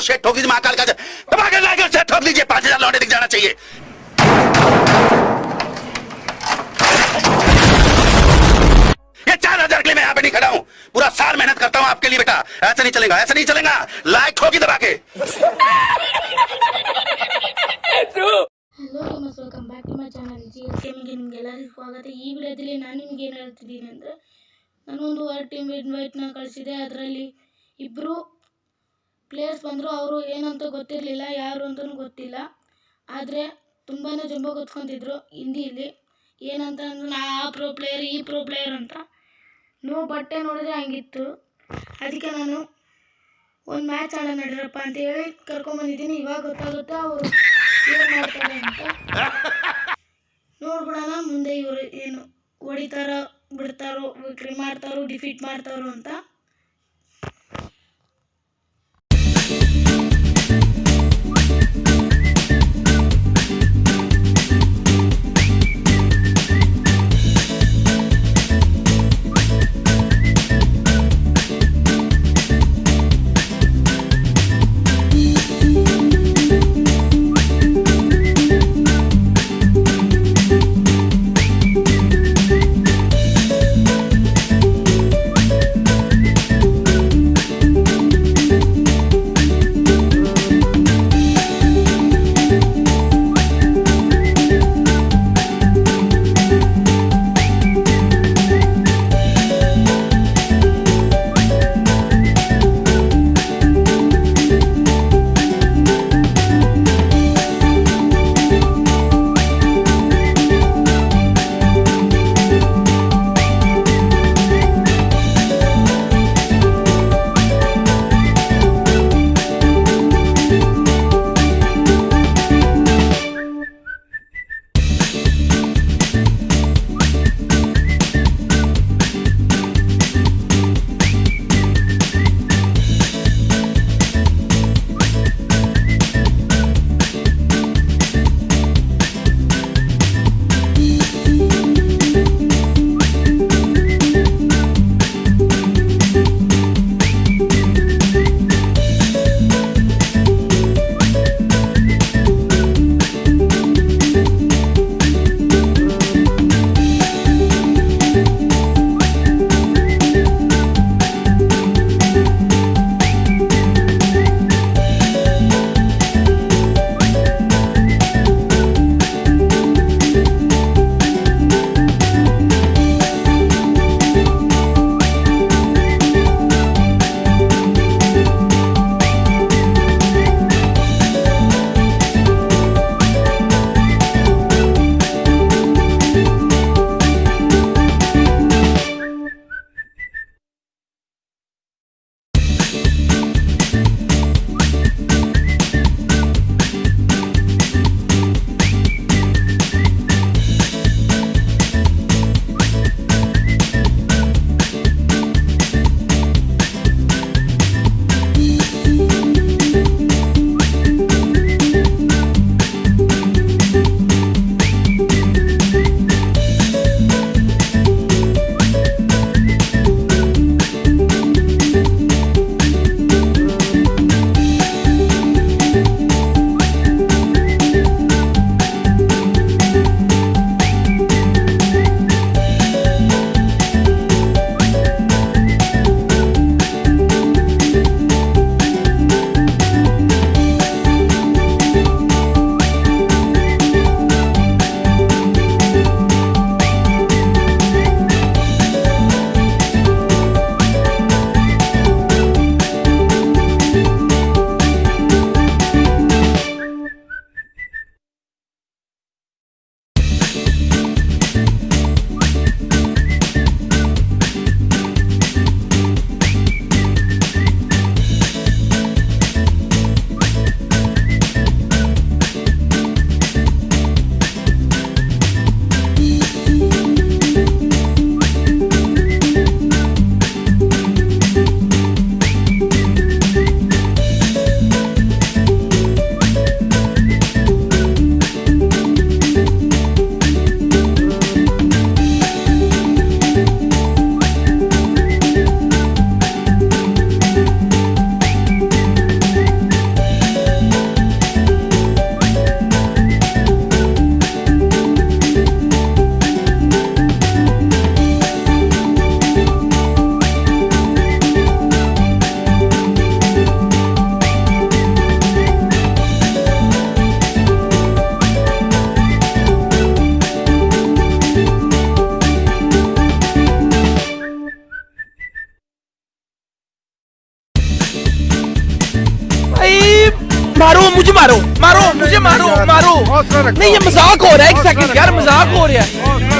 शेट ठोक दीजिए महाकाल का दबा के लाकर से ठोक दीजिए पांच हजार लौटे दिख जाना चाहिए ये चार हजार के लिए मैं यहाँ पे नहीं खड़ा हूँ पूरा साल मेहनत करता हूँ आपके लिए बेटा ऐसा नहीं चलेगा ऐसा नहीं चलेगा लाइक ठोकी दबा के hello gamers welcome back to my channel G S ಗೇಮಿಂಗ್ಗೆ ನಿಮಗೆಲ್ಲರಿಗೂ ಸ್ವಾಗತ ಈ ವಿಡಿಯೋದಲ್ಲಿ ನಾನು ನಿಮ್ಗೆ ಏನು ಹೇಳ್ತಿದ್ದೀನಿ ಅಂದರೆ ನಾನೊಂದು ವರ್ಡ್ ಟೀಮ್ ಇನ್ವೈಟ್ನ ಕಳಿಸಿದೆ ಅದರಲ್ಲಿ ಇಬ್ಬರು ಪ್ಲೇಯರ್ಸ್ ಬಂದರು ಅವರು ಏನಂತ ಗೊತ್ತಿರಲಿಲ್ಲ, ಯಾರು ಅಂತಲೂ ಗೊತ್ತಿಲ್ಲ. ಆದರೆ ತುಂಬಾ ಜಂಬ ಗೊತ್ಕೊಂತಿದ್ರು ಹಿಂದಿಯಲ್ಲಿ ಏನಂತ ಅಂದ್ರೆ, ನಾ ಆ ಪ್ರೋ ಪ್ಲೇಯರ್ ಈ ಪ್ರೋ ಪ್ಲೇಯರ್ ಅಂತ. ನೋ ಬಟ್ಟೆ ನೋಡಿದ್ರೆ ಹಂಗಿತ್ತು. ಅದಕ್ಕೆ ನಾನು ಒಂದು ಮ್ಯಾಚ್ ಆಡೋಣ ನಡೀರಪ್ಪ ಅಂತ ಹೇಳಿ ಕರ್ಕೊಂಬಂದಿದ್ದೀನಿ ಇವಾಗ ಗೊತ್ತಾಗುತ್ತೆ ಅವರು ಏನು ಮಾಡ್ತಾರೆ ಅಂತ. ನೋಡ್ಬಿಡೋಣ ಮುಂದೆ ಇವರು ಏನು ಹೊಡಿತಾರೋ, ಬಿಡ್ತಾರೋ ವಿಕ್ರಿ ಮಾಡ್ತಾರೋ ಡಿಫೀಟ್ ಮಾಡ್ತಾರೋ ಅಂತ. نہیں یہ مزاق ہو رہا ہے ایک سیکنڈ یار مزاق ہو رہا ہے۔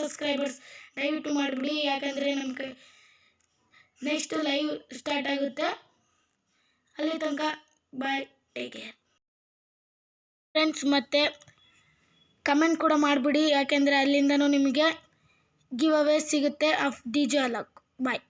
ಸಬ್ಸ್ಕ್ರೈಬರ್ಸ್ ದಯವಿಟ್ಟು ಮಾಡಿಬಿಡಿ. ಯಾಕಂದರೆ ಕೈ ನೆಕ್ಸ್ಟ್ ಲೈವ್ ಸ್ಟಾರ್ಟ್ ಆಗುತ್ತೆ. ಅಲ್ಲಿ ತನಕ ಬಾಯ್ ಟೇಕ್ ಕೇರ್ ಫ್ರೆಂಡ್ಸ್ ಮತ್ತು ಕಮೆಂಟ್ ಕೂಡ ಮಾಡಿಬಿಡಿ. ಯಾಕೆಂದರೆ ಅಲ್ಲಿಂದನೂ ನಿಮಗೆ ಗಿವ್ ಅವೇ ಸಿಗುತ್ತೆ of D J Alok bye